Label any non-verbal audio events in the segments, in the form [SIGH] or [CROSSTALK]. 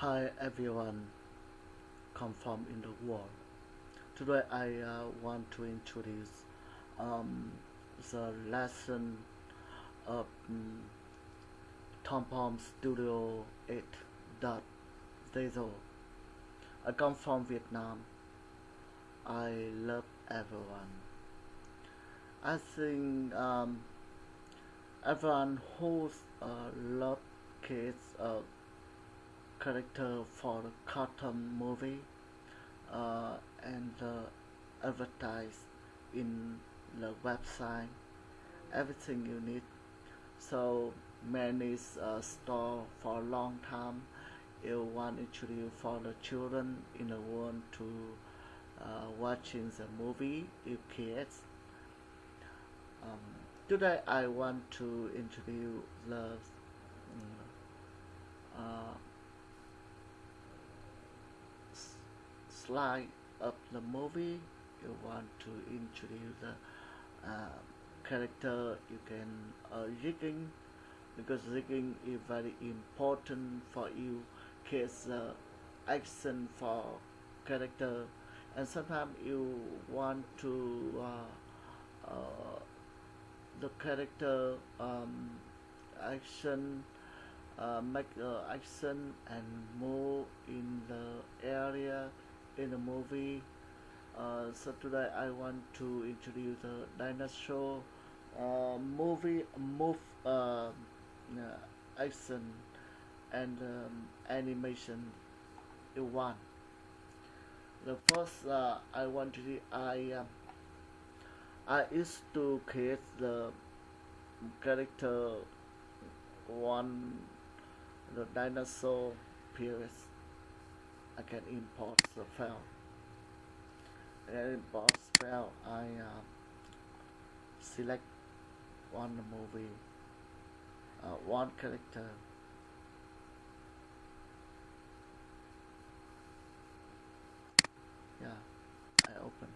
Hi everyone, come from in the world. Today I uh, want to introduce um, the lesson of um, Toon Boom Studio 8.0. I come from Vietnam. I love everyone. I think um, everyone who uh, love kids uh, character for the cartoon movie uh, and uh, advertise in the website. Everything you need. So many uh, store for a long time. You want introduce for the children in the world to uh, watching the movie you kids. Um, today I want to introduce the uh, slide of the movie you want to introduce the uh, character you can uh, rigging because rigging is very important for you case uh, action for character. And sometimes you want to uh, uh, the character um, action uh, make uh, action and move in the area in the movie. Uh, so today I want to introduce the dinosaur uh, movie move uh, action and um, animation one. The first uh, I want to I um, I used to create the character one the dinosaur period I can import the file. And import file I uh, select one movie uh, one character. Yeah I open.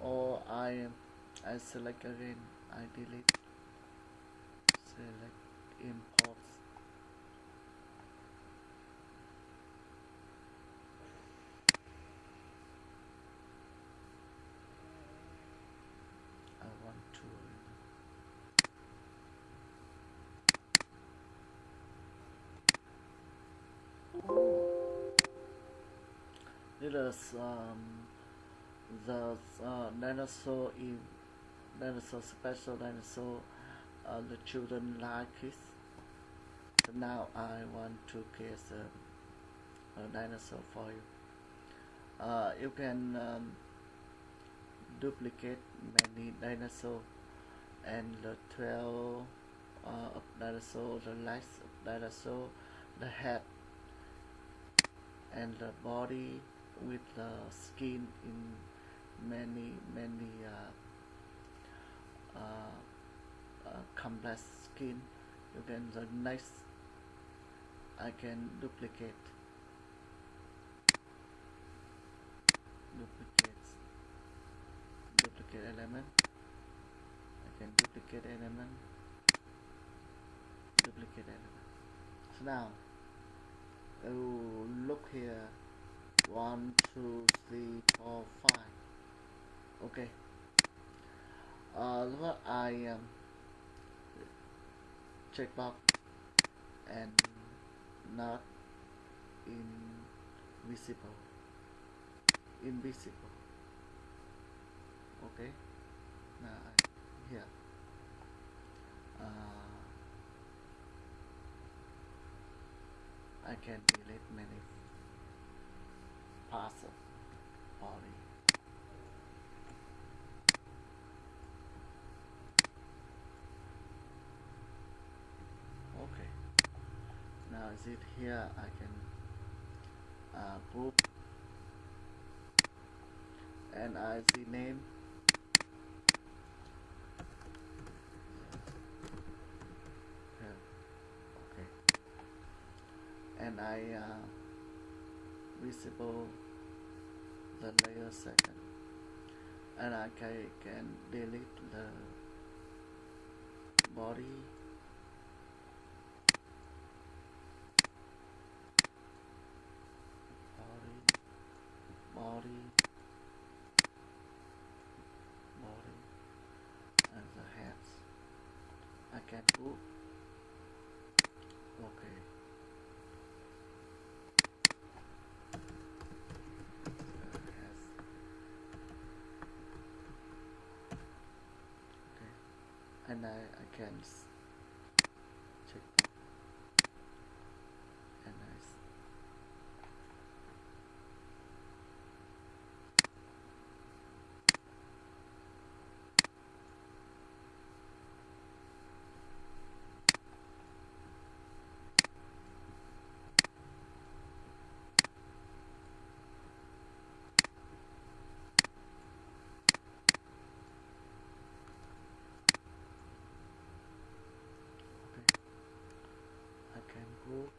Or I I select again I delete select imports I want to it is um, the uh, dinosaur in dinosaur special dinosaur the children like it so now I want to create a, a dinosaur for you. Uh, you can um, duplicate many dinosaur and the 12 uh, of dinosaur the legs of dinosaur the head and the body with the skin in many many uh, uh, complex skin. You can the next I can duplicate. Duplicate. Duplicate element. I can duplicate element. Duplicate element. So now you look here. One two three four five. Okay. Uh, what I um, check box and not invisible. Invisible. Okay. Now I, here. Uh, I can delete many parts of body okay is it here? I can uh, and I see name. Okay. And I uh, visible the layer second. And I can, delete the body body body and the hands I can hands. okay. And I, I can s- check and I s- okay I can go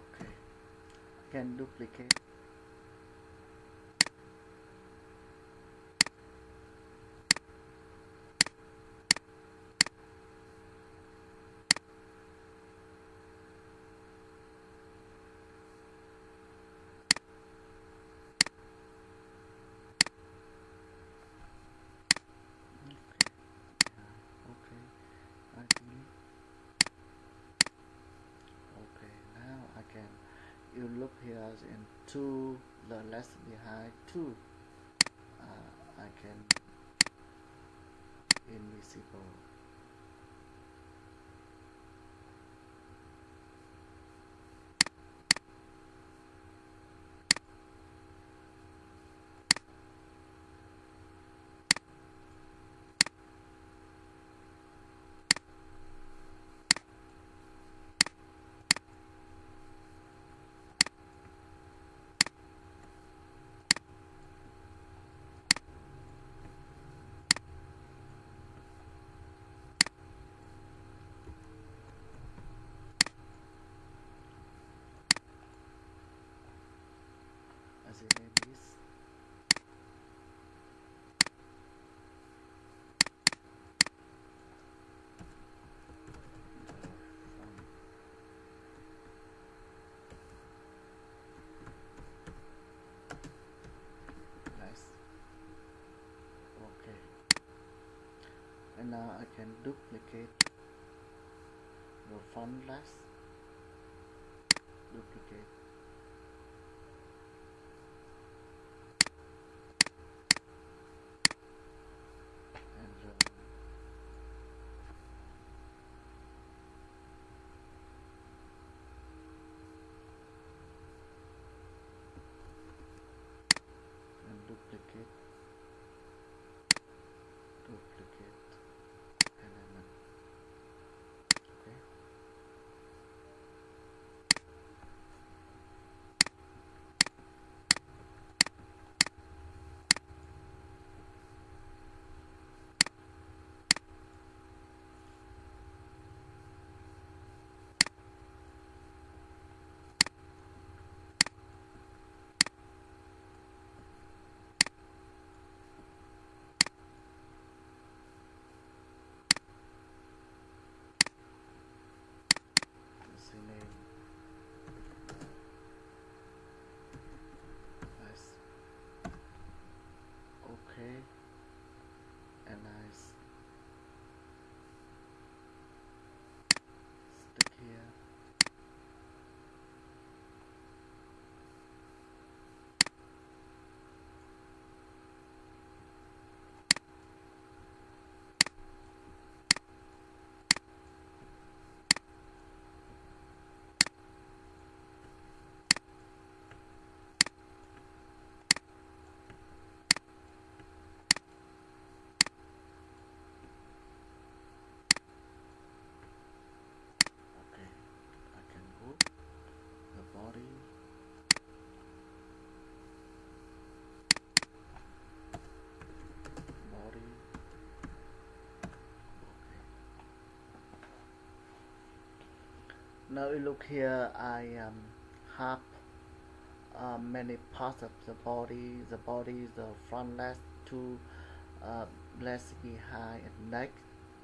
okay I can duplicate okay yeah, okay I delete okay now I can look here in two the left behind two. Uh, I can invisible as a name is the font nice okay and now I can duplicate the font less. Duplicate now you look here I um, have uh, many parts of the body. The body the front leg two uh, legs behind and neck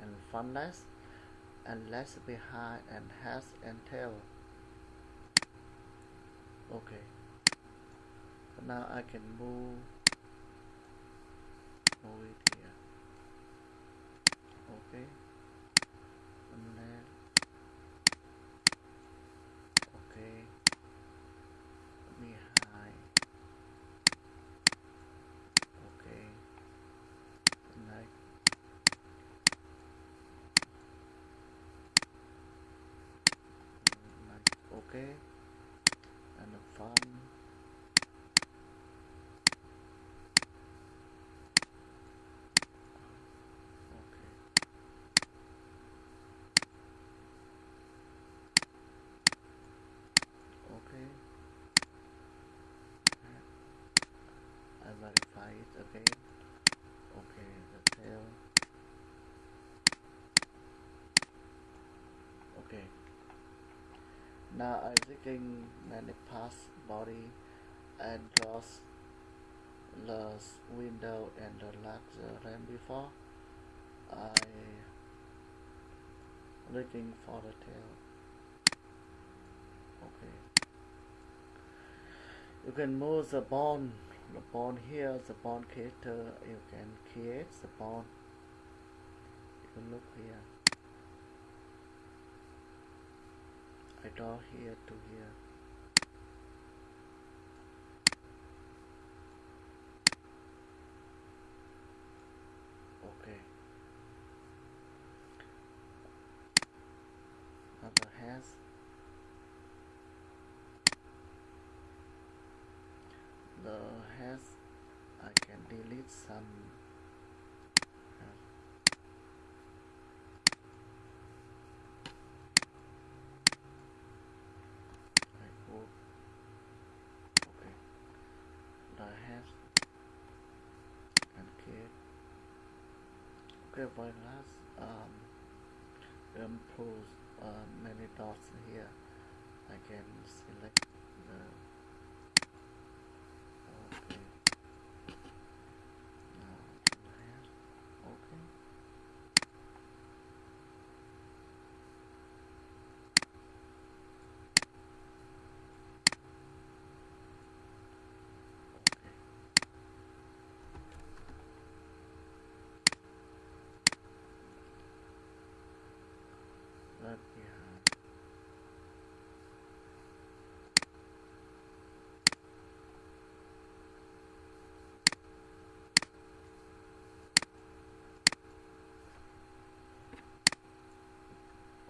and front legs and legs behind and head and tail. Okay. So now I can move move it here okay and then okay behind okay neck neck okay and the front okay okay I verify it again okay the tail okay now I'm taking many parts body and draws the window and the larger than before I looking for the tail. Okay. You can move the bone. The bone here the bone creator you can create the bone. You can look here I draw here to here. Okay. Now the hands. The hands I can delete some hands. I go okay the hands and kid okay by last um impose uh, many dots here. I can select the okay now to the hands okay okay left behind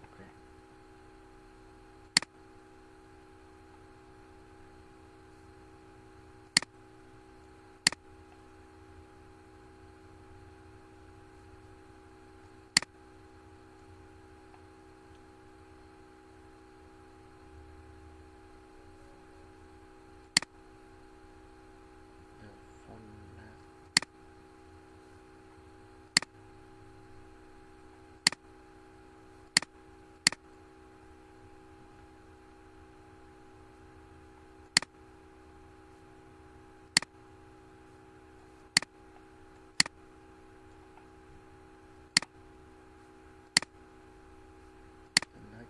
okay the front left the neck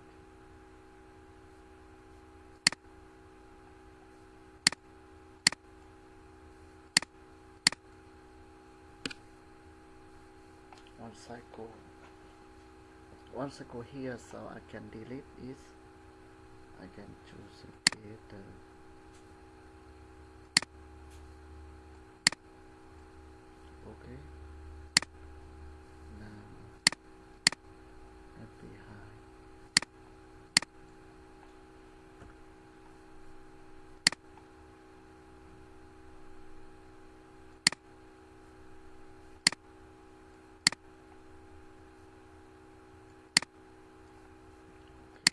once I go once I go here so I can delete it I can choose creator okay now left behind okay.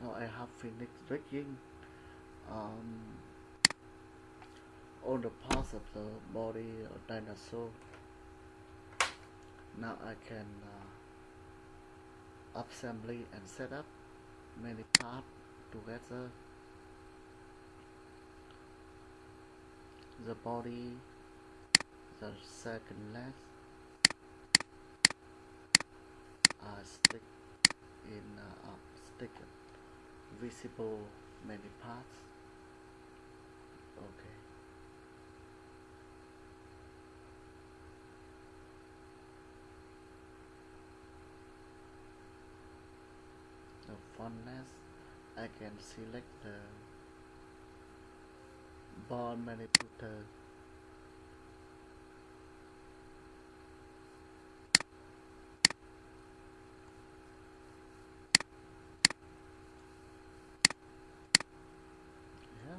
One last phoenix rigging um, on the parts of the body of dinosaur. Now I can uh, assembly and set up many parts together. The body the second leg. I stick in uh, uh, stick visible many parts? Okay. The fondness I can select the bone manipulator yeah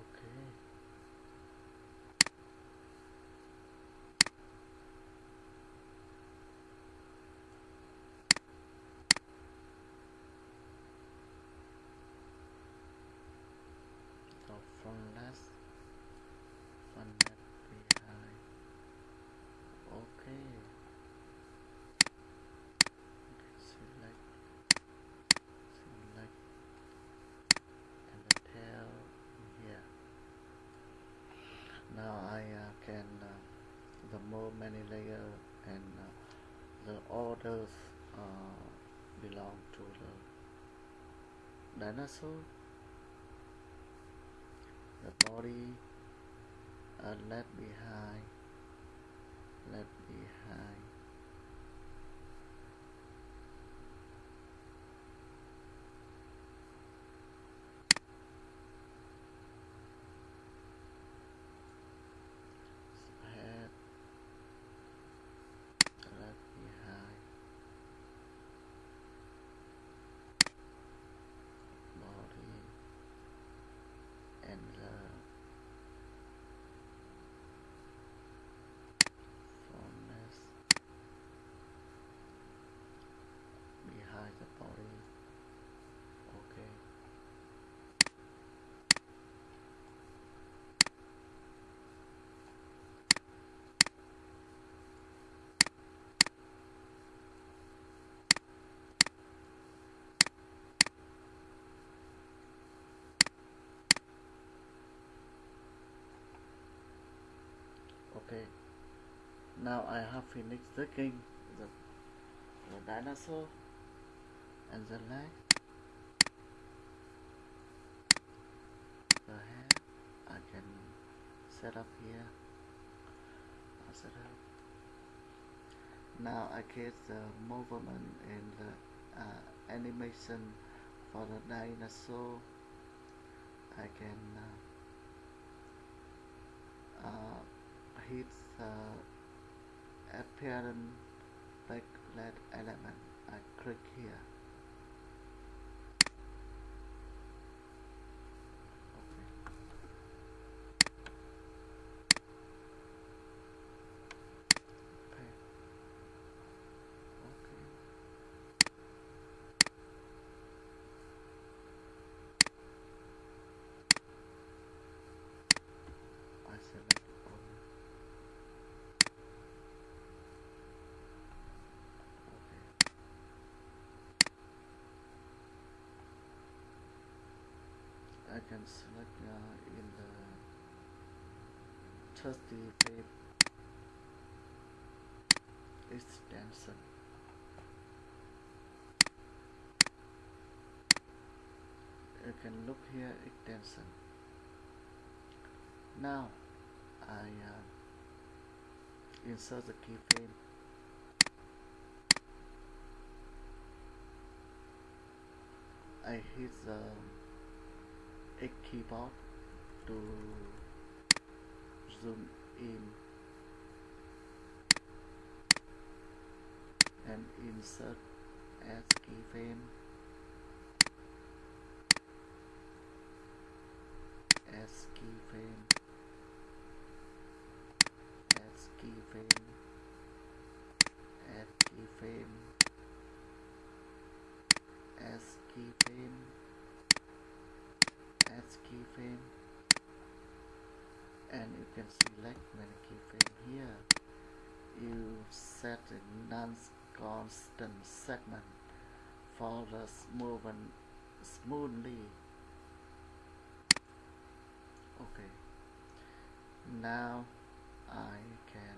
okay so front left front left behind okay select select and the tail here now I uh, can uh, the more many layer and uh, the orders uh, belong to the dinosaur. The body uh, left behind left behind head left behind body and the fondness behind the body okay okay now I have finished the king the, the dinosaur and the leg. The head I can set up here. I set up. Now I get the movement and the uh, animation for the dinosaur. I can uh, uh, hit the apparent backlight element. I click here okay okay okay I select all okay I can select uh, in the trusty tape extension you can look here extension now I uh, insert the keyframe. I hit the X keyboard to zoom in and insert as keyframe select menu keeping here. You set a non-constant segment for the movement smoothly. Okay. Now I can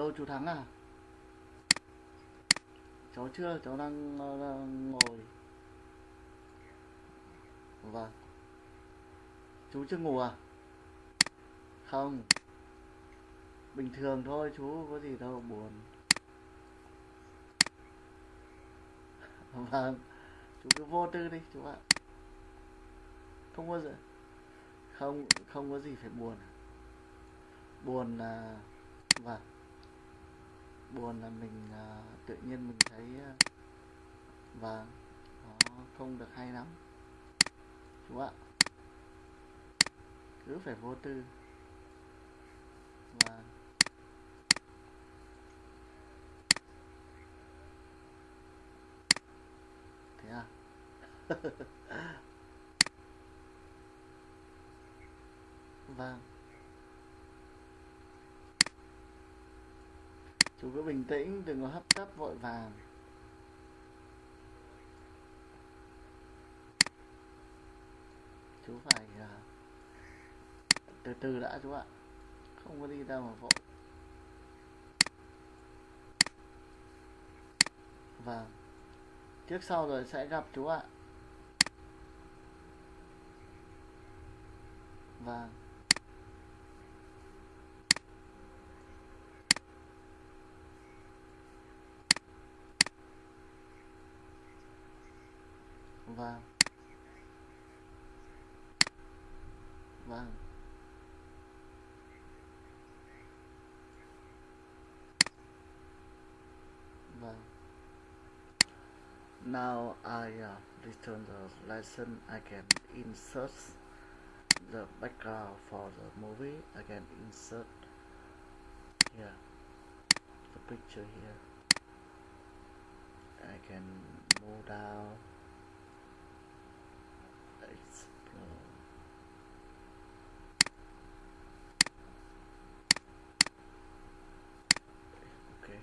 Alo chú Thắng à? Cháu chưa, cháu đang, đang ngồi. Vâng. Chú chưa ngủ à? Không. Bình thường thôi chú, có gì đâu buồn. [LAUGHS] Vâng. Chú cứ vô tư đi chú ạ. Không có gì. Không, không có gì phải buồn. Buồn là vâng buồn là mình uh, tự nhiên mình thấy uh, và nó không được hay lắm. Chú ạ. Cứ phải vô tư. Và thế à? [LAUGHS] Vâng. Chú cứ bình tĩnh đừng có hấp tấp vội vàng. Chú phải uh, từ từ đã chú ạ. Không có đi đâu mà vội. Vâng. Trước sau rồi sẽ gặp chú ạ. Vâng. Vâng. Vâng. Vâng. Now I uh, return the lesson I can insert the background for the movie. I can insert. Here the picture here. I can move down explore okay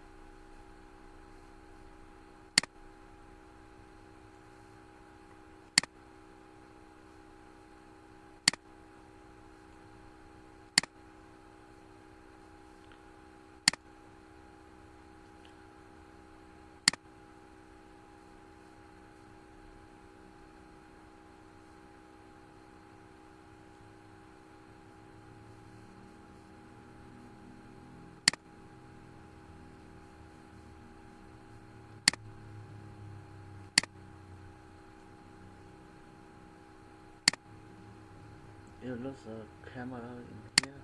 you lose the camera in here.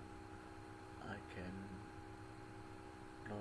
I can draw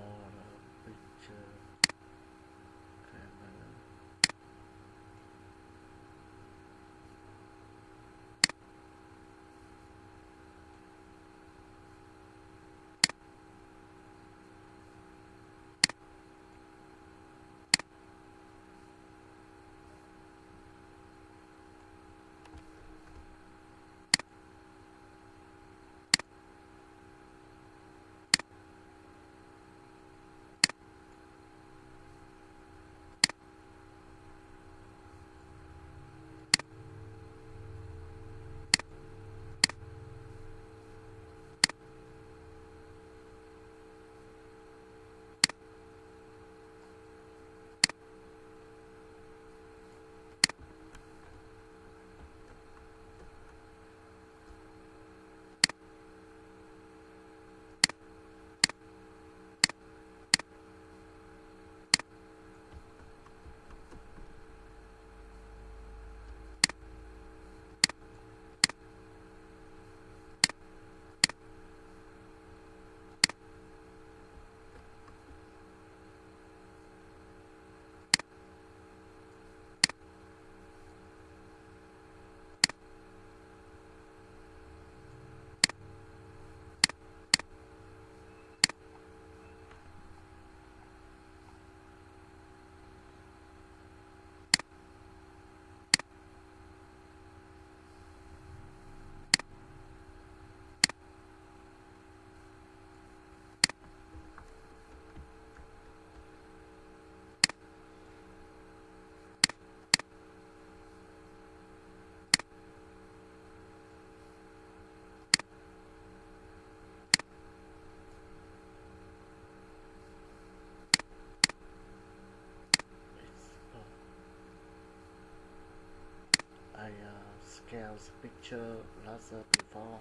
picture laser before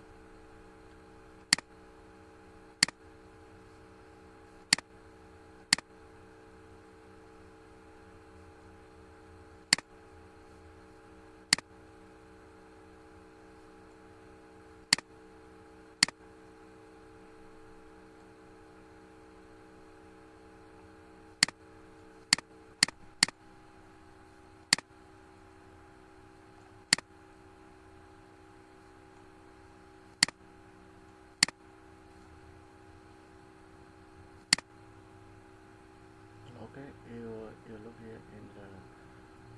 you you look here in the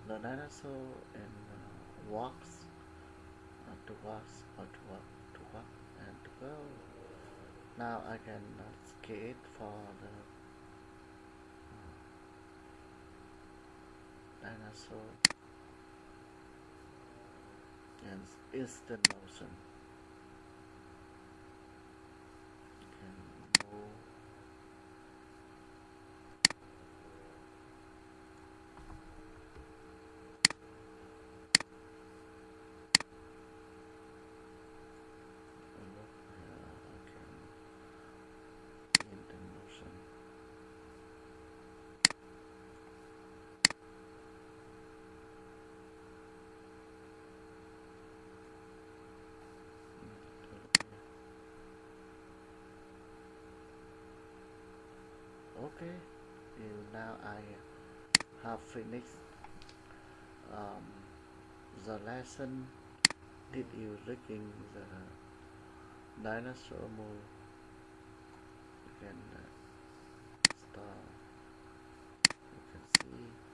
the dinosaur and uh, walks uh, to walks or to walk to walk and to go now I can uh, skate for the uh, dinosaur and instant motion can move and look here I can instant motion Mm, to look here. Okay, you now I have finished um, the lesson. Did you rigging the dinosaur move? You can uh, start. You can see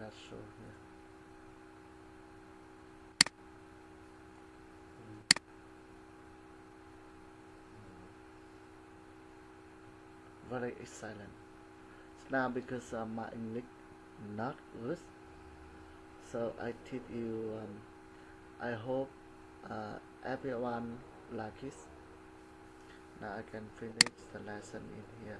dinosaur here. Very excellent. Now because uh, my English not good, so I teach you. Um, I hope uh, everyone like it. Now I can finish the lesson in here.